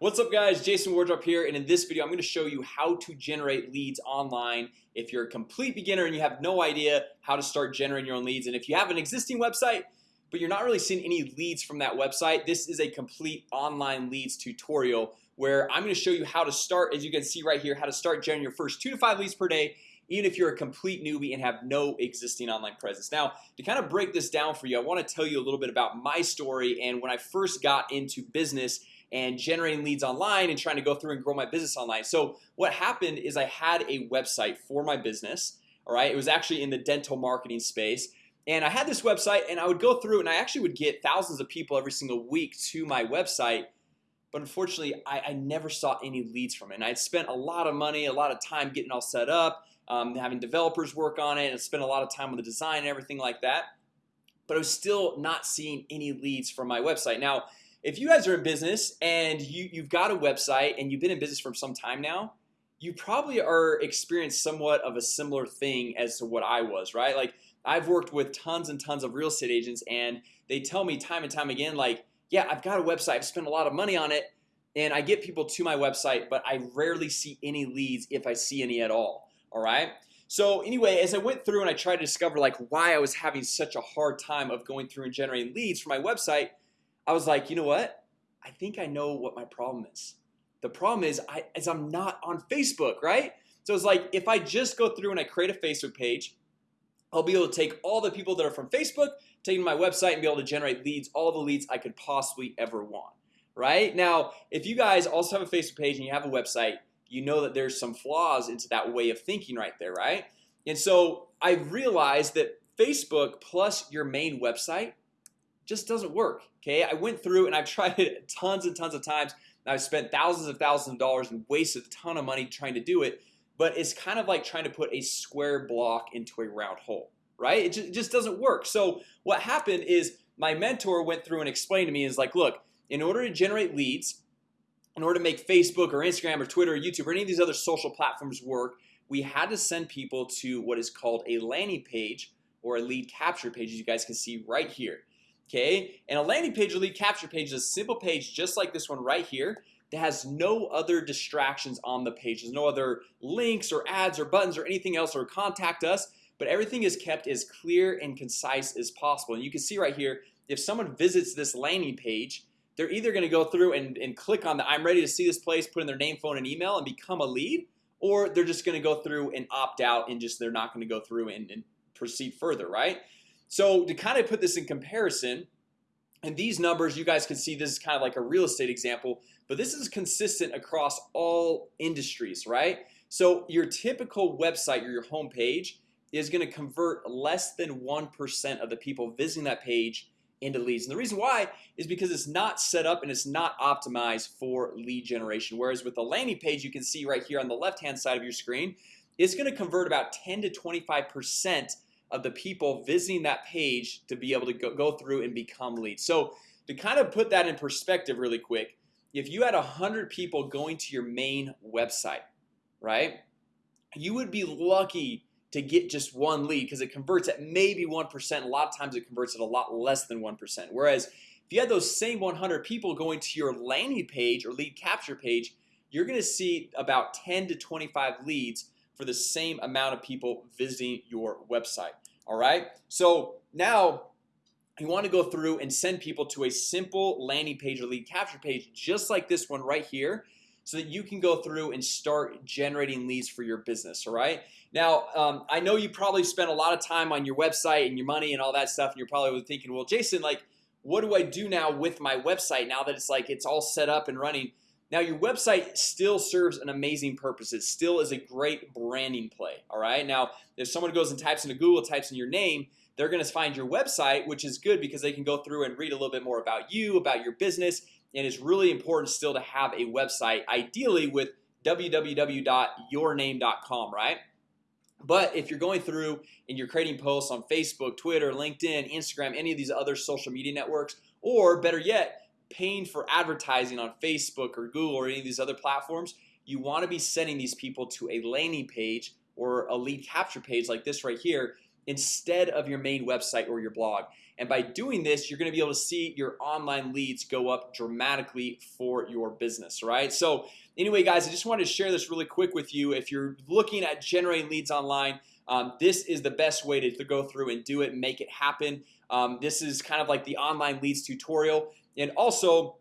What's up guys? Jason Wardrop here and in this video I'm going to show you how to generate leads online. If you're a complete beginner and you have no idea how to start generating your own leads and if you have an existing website but you're not really seeing any leads from that website this is a complete online leads tutorial where I'm going to show you how to start as you can see right here how to start generating your first two to five leads per day even if you're a complete newbie and have no existing online presence. Now to kind of break this down for you I want to tell you a little bit about my story and when I first got into business and generating leads online and trying to go through and grow my business online. So what happened is I had a website for my business all right? It was actually in the dental marketing space. And I had this website and I would go through and I actually would get thousands of people every single week to my website. But unfortunately I, I never saw any leads from it. And I'd spent a lot of money a lot of time getting all set up um, having developers work on it and spent a lot of time with the design and everything like that. But I was still not seeing any leads from my website. Now if you guys are in business and you you've got a website and you've been in business for some time now you probably are experienced somewhat of a similar thing as to what I was right? Like I've worked with tons and tons of real estate agents and they tell me time and time again like yeah I've got a website. I've spent a lot of money on it and I get people to my website But I rarely see any leads if I see any at all. All right? So anyway as I went through and I tried to discover like why I was having such a hard time of going through and generating leads for my website I was like, you know what? I think I know what my problem is The problem is I as I'm not on Facebook, right? So it's like if I just go through and I create a Facebook page I'll be able to take all the people that are from Facebook taking my website and be able to generate leads all the leads I could possibly ever want right now if you guys also have a Facebook page and you have a website you know that there's some flaws into that way of thinking right there right and so I realized that Facebook plus your main website just doesn't work Okay, I went through and I've tried it tons and tons of times. I've spent thousands of thousands of dollars and wasted a ton of money trying to do it But it's kind of like trying to put a square block into a round hole, right? It just, it just doesn't work. So what happened is my mentor went through and explained to me is like look in order to generate leads in order to make Facebook or Instagram or Twitter or YouTube or any of these other social platforms work we had to send people to what is called a landing page or a lead capture page as you guys can see right here Okay, and a landing page or lead capture page is a simple page just like this one right here that has no other distractions on the page. There's no other links or ads or buttons or anything else or contact us But everything is kept as clear and concise as possible. And you can see right here if someone visits this landing page They're either going to go through and, and click on the I'm ready to see this place put in their name phone and email and become a lead or they're just going to go through and opt out and just they're not going to go through and, and proceed further right so to kind of put this in comparison and these numbers you guys can see this is kind of like a real estate example But this is consistent across all industries, right? So your typical website or your home page is going to convert less than 1% of the people visiting that page into leads and the reason why is because it's not set up and it's not optimized for lead generation Whereas with the landing page you can see right here on the left hand side of your screen It's going to convert about 10 to 25 percent of the people visiting that page to be able to go, go through and become leads. So to kind of put that in perspective really quick if you had a hundred people going to your main website right you would be lucky to get just one lead because it converts at maybe 1% a lot of times it converts at a lot less than 1% whereas if you had those same 100 people going to your landing page or lead capture page you're gonna see about 10 to 25 leads for the same amount of people visiting your website All right, so now you want to go through and send people to a simple landing page or lead capture page just like this one right here so that you can go through and start generating leads for your business all right? Now um, I know you probably spent a lot of time on your website and your money and all that stuff and you're probably thinking well Jason like what do I do now with my website now that it's like it's all set up and running now your website still serves an amazing purpose. It still is a great branding play All right? Now if someone goes and types into Google types in your name They're gonna find your website which is good because they can go through and read a little bit more about you about your business And it's really important still to have a website ideally with www.yourname.com right? But if you're going through and you're creating posts on Facebook Twitter LinkedIn Instagram any of these other social media networks or better yet paying for advertising on Facebook or Google or any of these other platforms you want to be sending these people to a landing page or a lead capture page like this right here instead of your main website or your blog. And by doing this you're gonna be able to see your online leads go up dramatically for your business right? So anyway guys I just wanted to share this really quick with you. If you're looking at generating leads online um, this is the best way to, to, go through and do it make it happen. Um, this is kind of like the online leads tutorial and also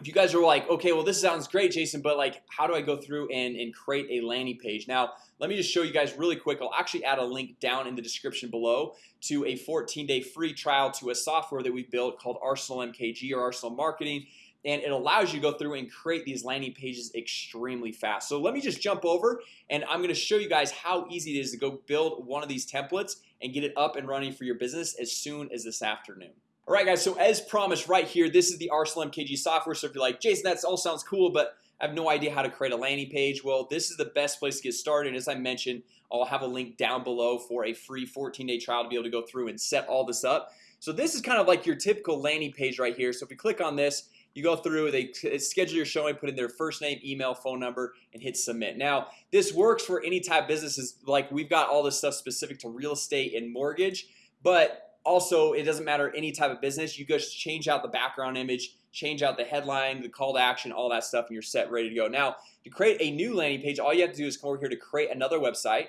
if you guys are like okay well this sounds great Jason but like how do I go through and, and create a landing page? Now let me just show you guys really quick. I'll actually add a link down in the description below to a 14-day free trial to a software that we built called Arsenal MKG or Arsenal Marketing and it allows you to go through and create these landing pages extremely fast. So let me just jump over and I'm gonna show you guys how easy it is to go build one of these templates and get it up and running for your business as soon as this afternoon Alright guys, so as promised right here, this is the Arsenal MKG software. So if you're like Jason, that all sounds cool, but I have no idea how to create a landing page Well, this is the best place to get started. As I mentioned, I'll have a link down below for a free 14-day trial to be able to go through and set all this up. So this is kind of like your typical landing page right here. So if you click on this, you go through they schedule your showing put in their first name email phone number and hit submit. Now this works for any type of businesses like we've got all this stuff specific to real estate and mortgage but also it doesn't matter any type of business. You just change out the background image change out the headline the call to action all that stuff and you're set ready to go. Now to create a new landing page all you have to do is come over here to create another website.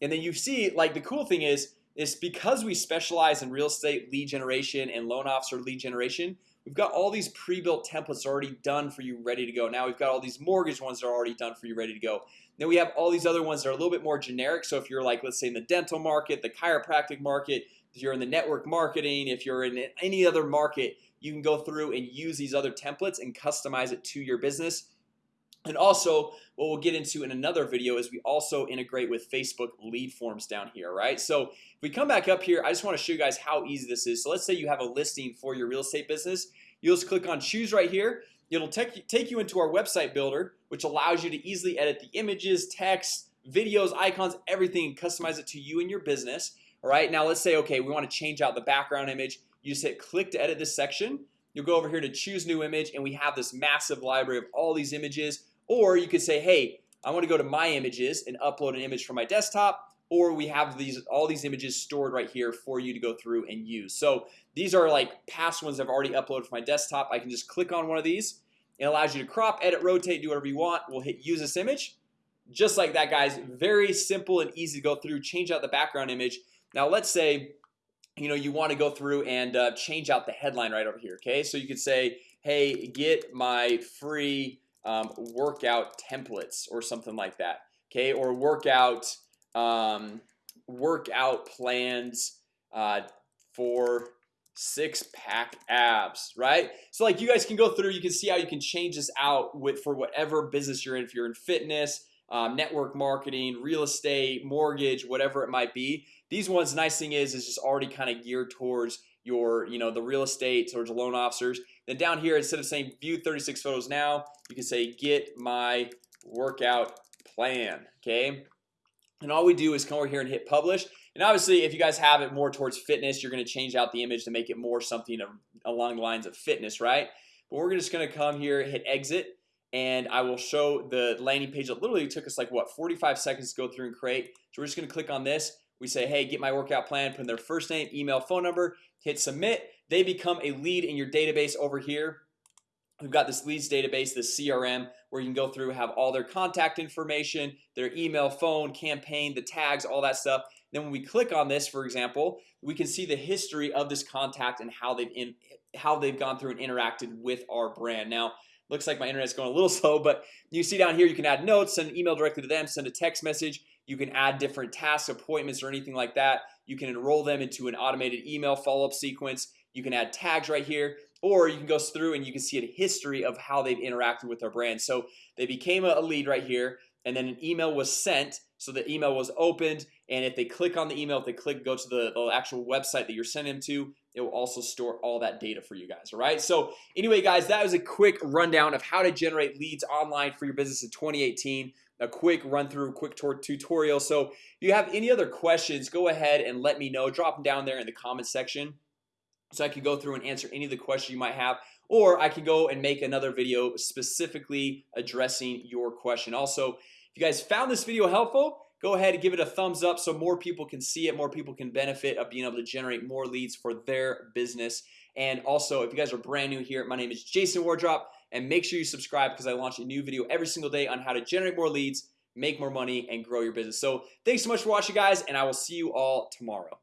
And then you see like the cool thing is is because we specialize in real estate lead generation and loan officer lead generation We've got all these pre-built templates already done for you ready to go. Now We've got all these mortgage ones that are already done for you ready to go. Then we have all these other ones that are a little bit more generic. So if you're like let's say in the dental market the chiropractic market if you're in the network marketing if you're in any other market you can go through and use these other templates and customize it to your business. And also what we'll get into in another video is we also integrate with Facebook lead forms down here right? So if we come back up here I just want to show you guys how easy this is. So let's say you have a listing for your real estate business. You'll just click on choose right here. It'll take, take you into our website builder which allows you to easily edit the images text videos icons everything customize it to you and your business all right now let's say okay we want to change out the background image. You just hit click to edit this section. You'll go over here to choose new image and we have this massive library of all these images. Or you could say hey I want to go to my images and upload an image from my desktop or we have these all these images stored right here for you to go through and use. So these are like past ones I've already uploaded from my desktop. I can just click on one of these. It allows you to crop edit rotate do whatever you want. We'll hit use this image. Just like that guys. Very simple and easy to go through. Change out the background image now let's say you know you want to go through and uh, change out the headline right over here Okay, so you could say hey get my free um, workout templates or something like that Okay, or workout um, workout plans uh, for six-pack abs right? So like you guys can go through you can see how you can change this out with for whatever business you're in. If you're in fitness um, network marketing real estate mortgage whatever it might be. These ones nice thing is is just already kind of geared towards your you know the real estate towards loan officers. Then down here instead of saying view 36 photos now you can say get my workout plan okay? And all we do is come over here and hit publish. And obviously if you guys have it more towards fitness you're going to change out the image to make it more something along the lines of fitness right? But we're just going to come here hit exit and I will show the landing page. That literally took us like what 45 seconds to go through and create. So we're just gonna click on this. We say hey get my workout plan put in their first name email phone number hit submit. They become a lead in your database over here. We've got this leads database this CRM where you can go through have all their contact information their email phone campaign the tags all that stuff. Then when we click on this for example we can see the history of this contact and how they've in how they've gone through and interacted with our brand. Now looks like my internet's going a little slow but you see down here you can add notes send an email directly to them send a text message. You can add different tasks appointments or anything like that. You can enroll them into an automated email follow-up sequence. You can add tags right here or you can go through and you can see a history of how they've interacted with our brand. So they became a lead right here and then an email was sent. So the email was opened and if they click on the email if they click go to the, the actual website that you're sending them to it will also store all that data for you guys all right? So anyway guys that was a quick rundown of how to generate leads online for your business in 2018 a quick run through quick tutorial. So if you have any other questions go ahead and let me know. Drop them down there in the comment section so I can go through and answer any of the questions you might have or I could go and make another video specifically addressing your question. Also if you guys found this video helpful go ahead and give it a thumbs up so more people can see it more people can benefit of being able to generate more leads for their business. And also if you guys are brand new here my name is Jason Wardrop and make sure you subscribe because I launch a new video every single day on how to generate more leads make more money and grow your business. So thanks so much for watching guys and I will see you all tomorrow